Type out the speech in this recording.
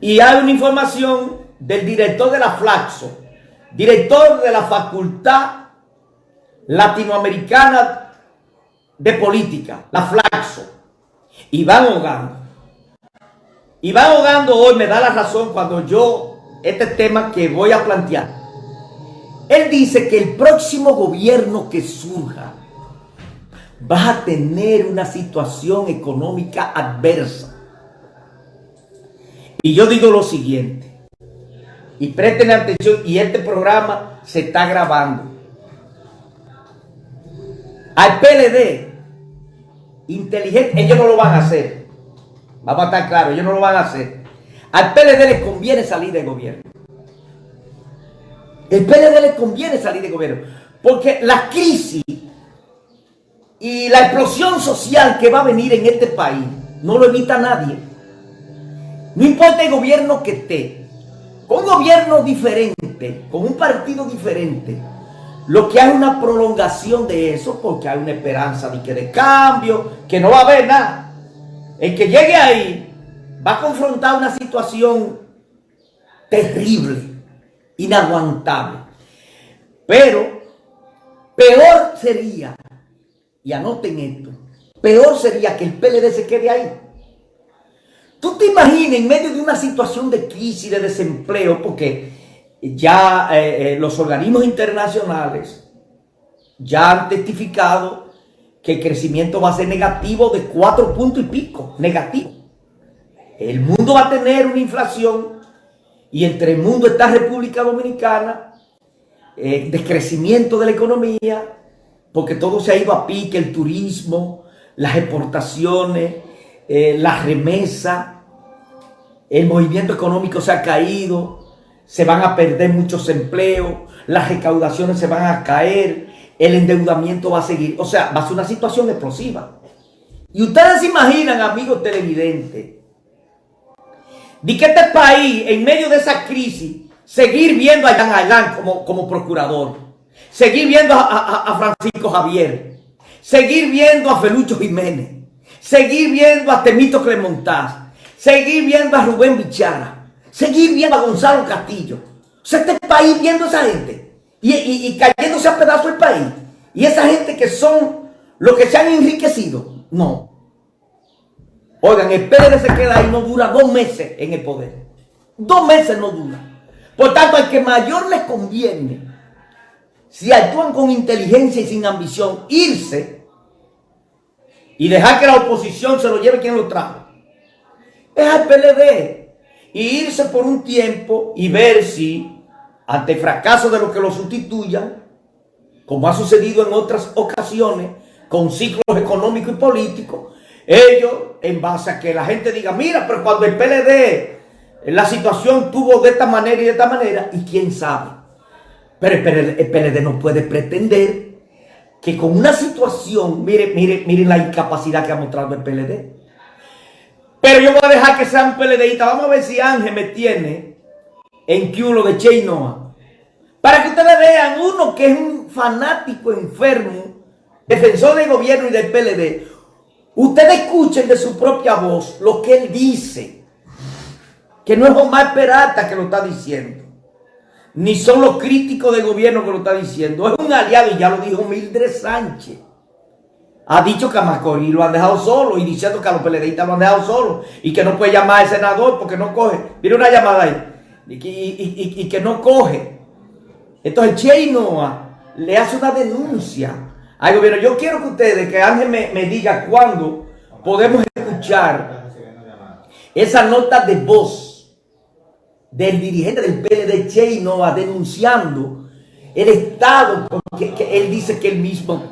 Y hay una información del director de la Flaxo, director de la Facultad Latinoamericana de Política, la Flaxo, Iván Hogando. Iván Hogando hoy me da la razón cuando yo, este tema que voy a plantear, él dice que el próximo gobierno que surja va a tener una situación económica adversa. Y yo digo lo siguiente, y presten atención, y este programa se está grabando. Al PLD, inteligente, ellos no lo van a hacer. Vamos a estar claros, ellos no lo van a hacer. Al PLD les conviene salir del gobierno. El PLD le conviene salir de gobierno. Porque la crisis y la explosión social que va a venir en este país no lo evita nadie. No importa el gobierno que esté. Con un gobierno diferente, con un partido diferente, lo que hay una prolongación de eso porque hay una esperanza de que de cambio, que no va a haber nada. El que llegue ahí va a confrontar una situación terrible inaguantable. Pero peor sería, y anoten esto, peor sería que el PLD se quede ahí. Tú te imaginas en medio de una situación de crisis, de desempleo, porque ya eh, eh, los organismos internacionales ya han testificado que el crecimiento va a ser negativo de cuatro puntos y pico, negativo. El mundo va a tener una inflación y entre el mundo está República Dominicana, eh, descrecimiento de la economía, porque todo se ha ido a pique, el turismo, las exportaciones, eh, la remesa, el movimiento económico se ha caído, se van a perder muchos empleos, las recaudaciones se van a caer, el endeudamiento va a seguir, o sea, va a ser una situación explosiva. Y ustedes se imaginan, amigos televidentes, de que este país, en medio de esa crisis, seguir viendo a Jan Ailán como, como procurador, seguir viendo a, Francisco Javier, seguir viendo a Felucho Jiménez, seguir viendo a Temito Clemontaz, seguir viendo a Rubén Bichara, seguir viendo a Gonzalo Castillo. O sea, este país viendo a esa gente y, y cayéndose a pedazos el país. Y esa gente que son los que se han enriquecido. No. Oigan, el PLD se queda ahí, no dura dos meses en el poder. Dos meses no dura. Por tanto, al que mayor les conviene, si actúan con inteligencia y sin ambición, irse y dejar que la oposición se lo lleve quien lo trajo. Es al PLD. Y irse por un tiempo y ver si, ante el fracaso de los que lo sustituyan, como ha sucedido en otras ocasiones, con ciclos económicos y políticos, ellos, en base a que la gente diga, mira, pero cuando el PLD, la situación tuvo de esta manera y de esta manera, y quién sabe. Pero el PLD, no puede pretender que con una situación, mire, mire, miren la incapacidad que ha mostrado el PLD. Pero yo voy a dejar que sea un PLDista. Vamos a ver si Ángel me tiene en culo de Che Noah. Para que ustedes vean, uno que es un fanático enfermo, defensor del gobierno y del PLD, Ustedes escuchen de su propia voz lo que él dice. Que no es Omar Peralta que lo está diciendo. Ni son los críticos del gobierno que lo está diciendo. Es un aliado y ya lo dijo Mildred Sánchez. Ha dicho que a Macorís lo han dejado solo y diciendo que a los peledeístas lo han dejado solo y que no puede llamar al senador porque no coge. Mira una llamada ahí. Y, que no coge. Entonces Che Noah le hace una denuncia al gobierno. Yo quiero que ustedes, que Ángel me, me diga cuándo podemos escuchar esa nota de voz del dirigente del PLD, Che denunciando el Estado, que, él dice que él mismo